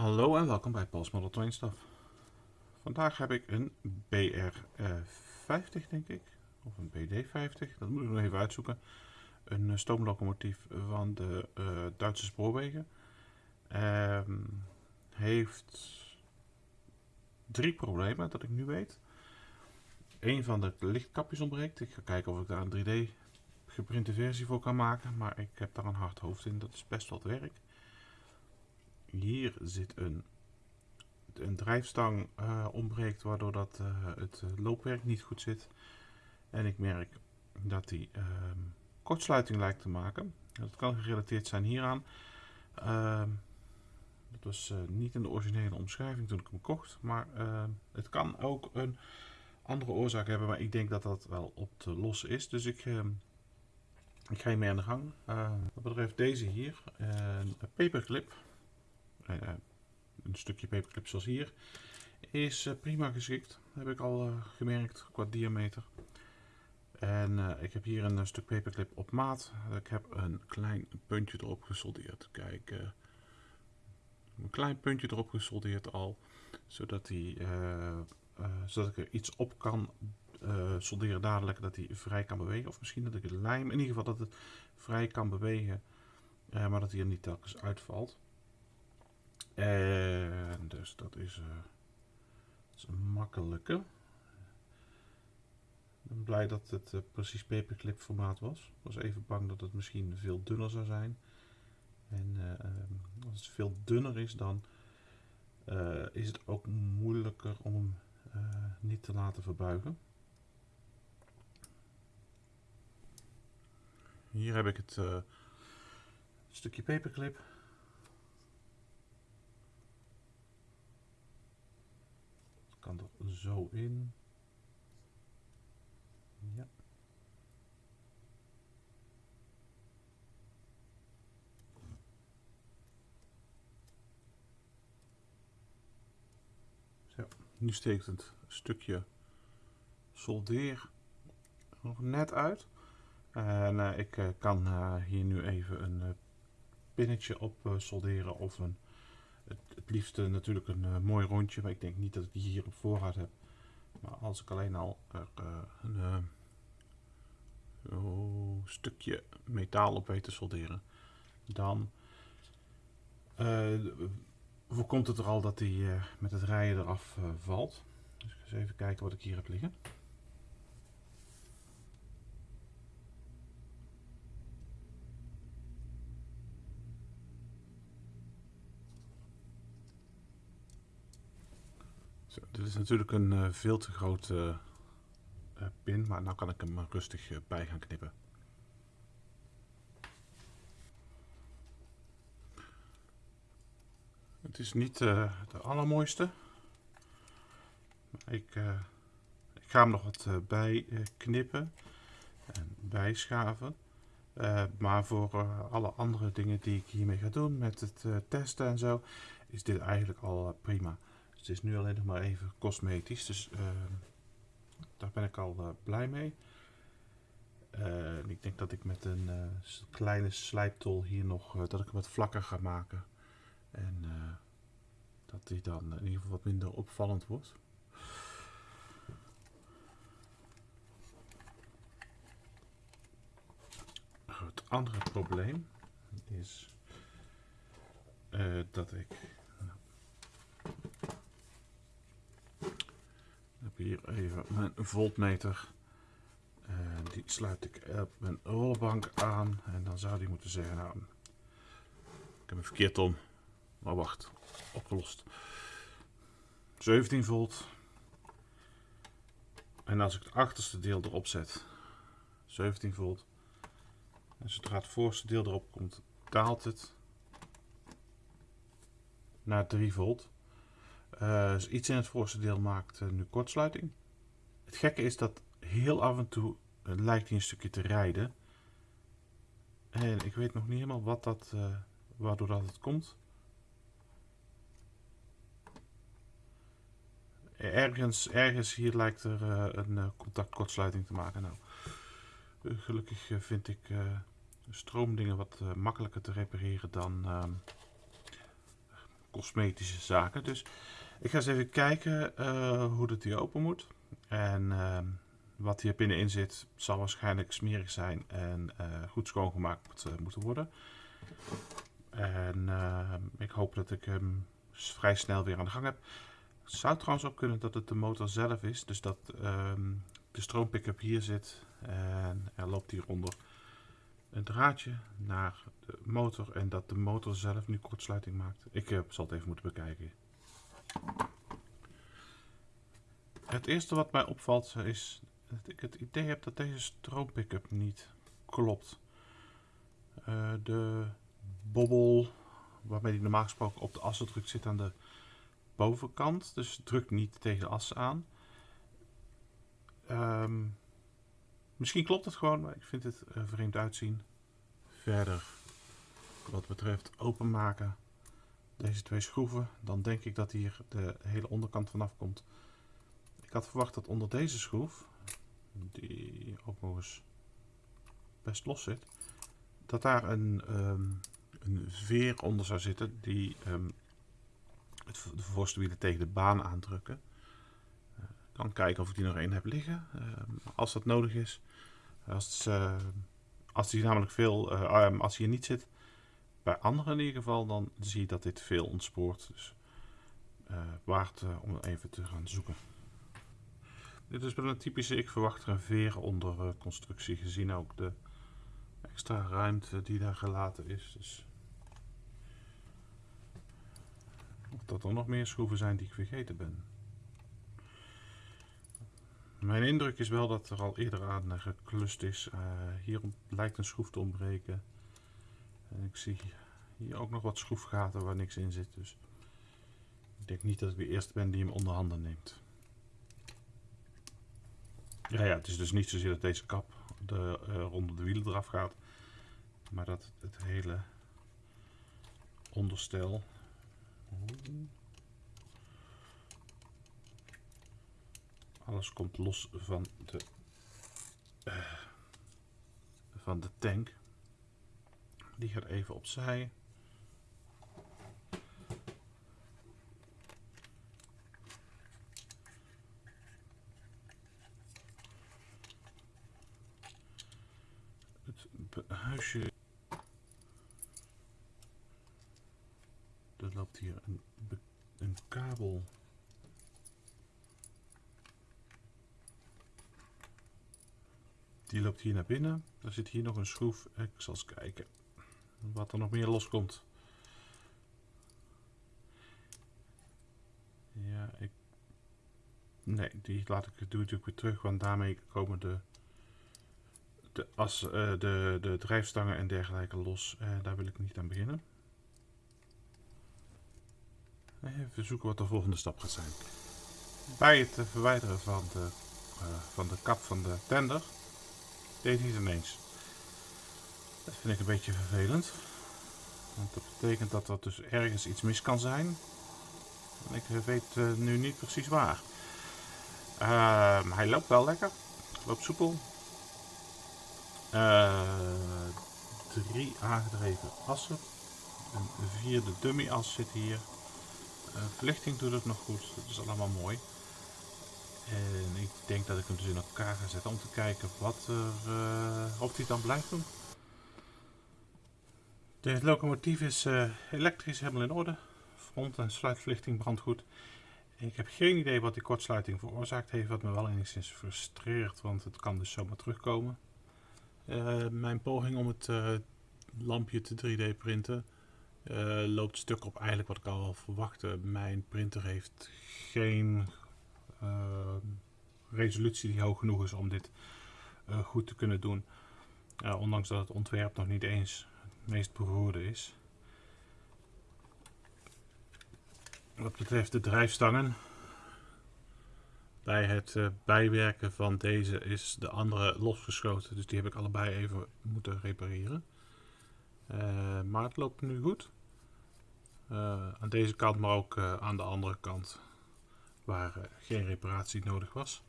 Hallo en welkom bij Paul's Model Train. Vandaag heb ik een BR50 denk ik, of een BD50, dat moet ik nog even uitzoeken. Een eh, stoomlocomotief van de uh, Duitse spoorwegen. Ehm, heeft drie problemen dat ik nu weet. Een van de lichtkapjes ontbreekt. Ik ga kijken of ik daar een 3D geprinte versie voor kan maken, maar ik heb daar een hard hoofd in, dat is best wat werk hier zit een, een drijfstang uh, ontbreekt, waardoor dat, uh, het loopwerk niet goed zit. En ik merk dat die uh, kortsluiting lijkt te maken. Dat kan gerelateerd zijn hieraan. Ehm, dat was eh, niet in de originele omschrijving toen ik hem kocht, maar ehm, het kan ook een andere oorzaak hebben, maar ik denk dat dat wel op te lossen is. Dus ik, ik ga hiermee aan de gang. wat betreft deze hier, een paperclip. Eh, een stukje paperclip zoals hier, is eh, prima geschikt. Heb ik al eh, gemerkt qua diameter. En ik heb hier een stuk paperclip op maat. Ik heb een klein puntje erop gesoldeerd. Kijk, een klein puntje erop gesoldeerd al. Zodat, die, zodat ik er iets op kan solderen dadelijk. Dat hij vrij kan bewegen. Of misschien dat ik het lijm, in ieder geval dat het vrij kan bewegen. maar dat hij er niet telkens uitvalt. En dus dat is, uh, is een makkelijke. Ik ben blij dat het uh, precies paperclip formaat was. Ik was even bang dat het misschien veel dunner zou zijn. En uh, als het veel dunner is, dan is het ook moeilijker om hem niet te laten verbuigen. Hier heb ik het stukje paperclip. Kan er zo in. Ja. Zo, nu steekt het stukje soldeer nog net uit. En uh, ik uh, kan uh, hier nu even een pinnetje op solderen of een het, liefste natuurlijk een uh, mooi rondje, maar ik denk niet dat ik die hier op voorraad heb. Maar als ik alleen al er uh, een uh, stukje metaal op weet te solderen, dan voorkomt het er al dat die met het rijden eraf valt. Dus ik ga eens even kijken wat ik hier heb liggen. Dit is natuurlijk een uh, veel te grote uh, pin, maar nu kan ik hem rustig uh, bij gaan knippen. Het is niet de allermooiste. Ik, ik, ga hem nog wat bij knippen en bijschaven. maar voor alle andere dingen die ik hiermee ga doen, met het testen en zo, is dit eigenlijk al prima het is nu alleen nog maar even cosmetisch, dus uh, daar ben ik al uh, blij mee. Uh, ik denk dat ik met een kleine slijptol hier nog, dat ik hem wat vlakker ga maken. En dat die dan in ieder geval wat minder opvallend wordt. Het andere probleem is dat ik hier even mijn voltmeter. En die sluit ik op mijn rollenbank aan. En dan zou die moeten zeggen, nou, ik heb hem verkeerd om. Maar wacht, opgelost. 17 volt. En als ik het achterste deel erop zet, 17 volt. En zodra het voorste deel erop komt, daalt het naar 3 volt. Dus iets in het voorste deel maakt uh, nu kortsluiting. Het gekke is dat heel af en toe uh, lijkt hij een stukje te rijden. En ik weet nog niet helemaal wat dat, waardoor dat het komt. Ergens, ergens hier lijkt er een contactkortsluiting te maken. Nou, gelukkig vind ik stroomdingen wat makkelijker te repareren dan cosmetische zaken. Dus ik ga eens even kijken hoe dat hier open moet. En ehm, wat hier binnenin zit zal waarschijnlijk smerig zijn en goed schoongemaakt moeten worden. En ehm, ik hoop dat ik hem vrij snel weer aan de gang heb. Het zou trouwens ook kunnen dat het de motor zelf is. Dus dat ehm, de stroompick-up hier zit. En er loopt hieronder een draadje naar de motor. En dat de motor zelf nu kortsluiting maakt. Ik zal het even moeten bekijken. Het eerste wat mij opvalt is dat ik het idee heb dat deze stroompick-up niet klopt. Uh, de bobbel waarmee die normaal gesproken op de assen drukt zit aan de bovenkant. Dus drukt niet tegen de assen aan. Ehm, misschien klopt het gewoon, maar ik vind het uh, vreemd uitzien. Verder, wat betreft openmaken deze twee schroeven, dan denk ik dat hier de hele onderkant vanaf komt. Ik had verwacht dat onder deze schroef, die ook nog eens best los zit, dat daar een um, een veer onder zou zitten die um, het, de voorste tegen de baan aandrukken. Uh, kan kijken of ik die nog één heb liggen, uh, als dat nodig is. Als, uh, als die namelijk veel, um, als hij hier niet zit, bij anderen in ieder geval, dan zie je dat dit veel ontspoort. Dus waard om even te gaan zoeken. Dit is wel een typische, ik verwacht er een veer onder constructie, gezien ook de extra ruimte die daar gelaten is. Dus Of dat er nog meer schroeven zijn die ik vergeten ben. Mijn indruk is wel dat er al eerder aan geklust is. Uh, hier lijkt een schroef te ontbreken. En ik zie hier ook nog wat schroefgaten waar niks in zit. Dus ik denk niet dat ik de eerste ben die hem onder handen neemt. Ja, ja, het is dus niet zozeer dat deze kap de, rond de wielen eraf gaat. Maar dat het hele onderstel alles komt los van de, uh, van de tank. Die gaat even opzij. Het huisje er loopt hier een, een kabel. Die loopt hier naar binnen. Er zit hier nog een schroef. Ik zal eens kijken wat er nog meer loskomt. Ja, ik... Nee, die laat ik, doe natuurlijk weer terug, want daarmee komen de, de, as, uh, de, de drijfstangen en dergelijke los. Uh, daar wil ik niet aan beginnen. Even zoeken wat de volgende stap gaat zijn. Bij het verwijderen van de, van de kap van de tender deed hij het ineens. Dat vind ik een beetje vervelend. Want dat betekent dat er dus ergens iets mis kan zijn. En ik weet nu niet precies waar. Uh, hij loopt wel lekker. Loopt soepel. Uh, drie aangedreven assen. Een vierde dummy as zit hier. Uh, verlichting doet het nog goed, dat is allemaal mooi. En ik denk dat ik hem dus in elkaar ga zetten om te kijken wat er, uh, of hij dan blijft doen. De locomotief is elektrisch helemaal in orde. Front- en sluitverlichting brandt goed. Ik heb geen idee wat die kortsluiting veroorzaakt heeft, wat me wel enigszins frustreert, want het kan dus zomaar terugkomen. Mijn poging om het lampje te 3D printen uh, loopt stuk op eigenlijk wat ik al verwachtte. Mijn printer heeft geen resolutie die hoog genoeg is om dit goed te kunnen doen. ondanks dat het ontwerp nog niet eens het meest beroerde is. Wat betreft de drijfstangen. Bij het bijwerken van deze is de andere losgeschoten. Dus die heb ik allebei even moeten repareren. Uh, maar het loopt nu goed. Uh, aan deze kant, maar ook aan de andere kant, waar geen reparatie nodig was.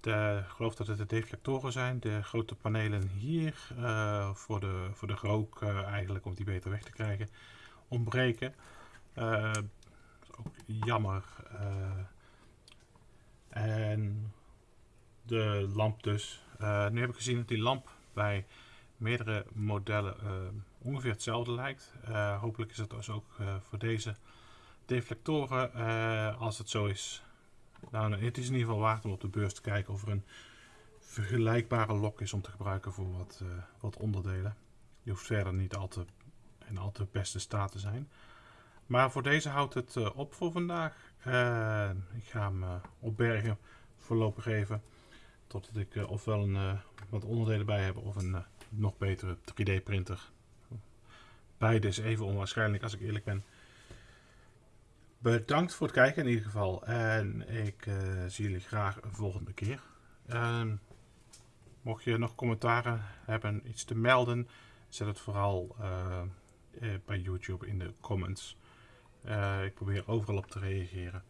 De, ik geloof dat het de deflectoren zijn, de grote panelen hier, voor, de, voor de rook eigenlijk, om die beter weg te krijgen. ontbreken. Ook jammer. En de lamp dus. nu heb ik gezien dat die lamp bij meerdere modellen ongeveer hetzelfde lijkt. hopelijk is het dus ook voor deze deflectoren. als het zo is, nou, het is in ieder geval waard om op de beurs te kijken of er een vergelijkbare lok is om te gebruiken voor wat, wat onderdelen. Die hoeft verder niet al in al te beste staat te zijn. Maar voor deze houdt het uh, op voor vandaag. Uh, ik ga hem opbergen voorlopig even. Totdat ik ofwel een, wat onderdelen bij heb of een nog betere 3D printer. Beide is even onwaarschijnlijk als ik eerlijk ben. Bedankt voor het kijken in ieder geval. En ik zie jullie graag een volgende keer. Ehm, Mocht je nog commentaren hebben, iets te melden, zet het vooral bij YouTube in de comments. Uh, ik probeer overal op te reageren.